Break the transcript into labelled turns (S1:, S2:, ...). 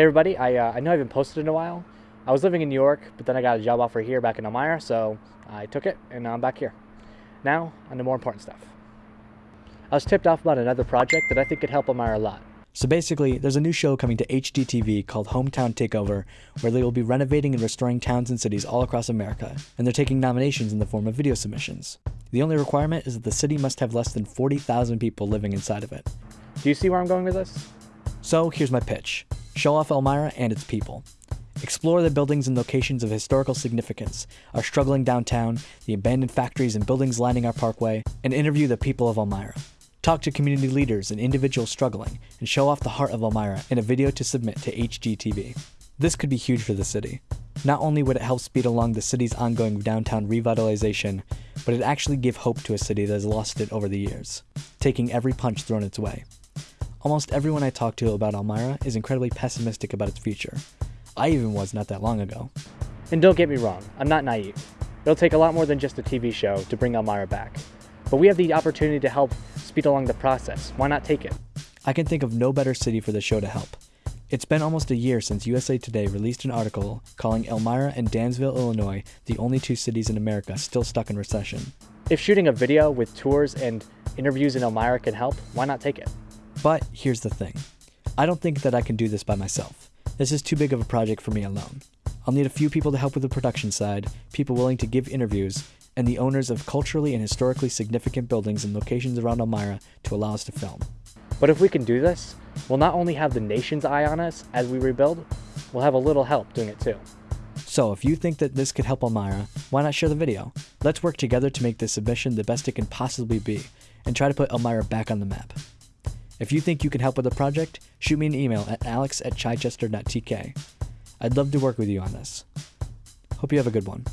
S1: Hey everybody, I, uh, I know I haven't posted in a while. I was living in New York, but then I got a job offer here back in Elmira, so I took it and now I'm back here. Now, on to more important stuff. I was tipped off about another project that I think could help Elmira a lot.
S2: So basically, there's a new show coming to HGTV called Hometown Takeover, where they will be renovating and restoring towns and cities all across America, and they're taking nominations in the form of video submissions. The only requirement is that the city must have less than 40,000 people living inside of it.
S1: Do you see where I'm going with this?
S2: So here's my pitch. Show off Elmira and its people. Explore the buildings and locations of historical significance, our struggling downtown, the abandoned factories and buildings lining our parkway, and interview the people of Elmira. Talk to community leaders and individuals struggling, and show off the heart of Elmira in a video to submit to HGTV. This could be huge for the city. Not only would it help speed along the city's ongoing downtown revitalization, but it actually give hope to a city that has lost it over the years, taking every punch thrown its way. Almost everyone I talk to about Elmira is incredibly pessimistic about its future. I even was not that long ago.
S1: And don't get me wrong, I'm not naive. It'll take a lot more than just a TV show to bring Elmira back. But we have the opportunity to help speed along the process. Why not take it?
S2: I can think of no better city for the show to help. It's been almost a year since USA Today released an article calling Elmira and Danville, Illinois the only two cities in America still stuck in recession.
S1: If shooting a video with tours and interviews in Elmira can help, why not take it?
S2: But here's the thing I don't think that I can do this by myself. This is too big of a project for me alone. I'll need a few people to help with the production side, people willing to give interviews, and the owners of culturally and historically significant buildings and locations around Elmira to allow us to film.
S1: But if we can do this, we'll not only have the nation's eye on us as we rebuild, we'll have a little help doing it too.
S2: So if you think that this could help Elmira, why not share the video? Let's work together to make this submission the best it can possibly be, and try to put Elmira back on the map. If you think you can help with the project, shoot me an email at alex at chichester.tk. I'd love to work with you on this. Hope you have a good one.